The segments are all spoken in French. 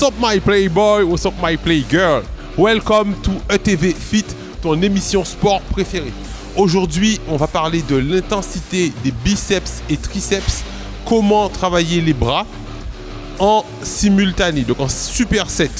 What's up my playboy, what's up my playgirl? Welcome to ETV Fit, ton émission sport préférée. Aujourd'hui, on va parler de l'intensité des biceps et triceps, comment travailler les bras en simultané, donc en superset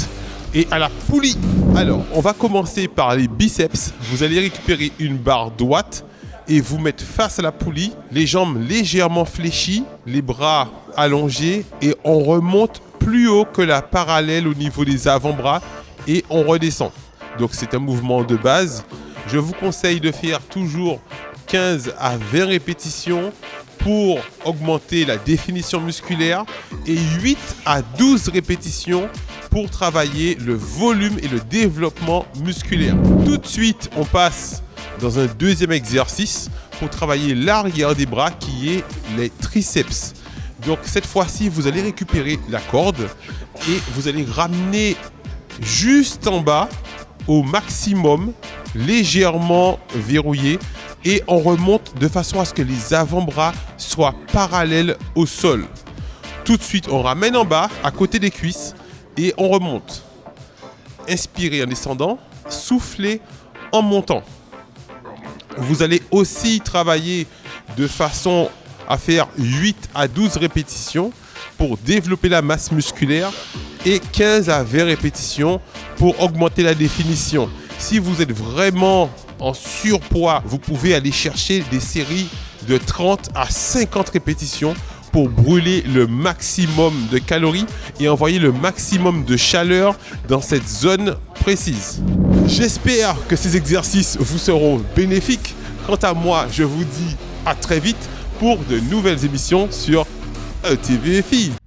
et à la poulie. Alors, on va commencer par les biceps. Vous allez récupérer une barre droite et vous mettre face à la poulie, les jambes légèrement fléchies, les bras allongés et on remonte plus haut que la parallèle au niveau des avant-bras et on redescend. Donc c'est un mouvement de base. Je vous conseille de faire toujours 15 à 20 répétitions pour augmenter la définition musculaire et 8 à 12 répétitions pour travailler le volume et le développement musculaire. Tout de suite, on passe dans un deuxième exercice pour travailler l'arrière des bras qui est les triceps. Donc cette fois-ci, vous allez récupérer la corde et vous allez ramener juste en bas au maximum, légèrement verrouillé et on remonte de façon à ce que les avant-bras soient parallèles au sol. Tout de suite, on ramène en bas, à côté des cuisses et on remonte. Inspirez en descendant, soufflez en montant. Vous allez aussi travailler de façon à faire 8 à 12 répétitions pour développer la masse musculaire et 15 à 20 répétitions pour augmenter la définition. Si vous êtes vraiment en surpoids, vous pouvez aller chercher des séries de 30 à 50 répétitions pour brûler le maximum de calories et envoyer le maximum de chaleur dans cette zone précise. J'espère que ces exercices vous seront bénéfiques. Quant à moi, je vous dis à très vite pour de nouvelles émissions sur ETV.